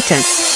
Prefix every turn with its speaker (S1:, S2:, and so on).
S1: status.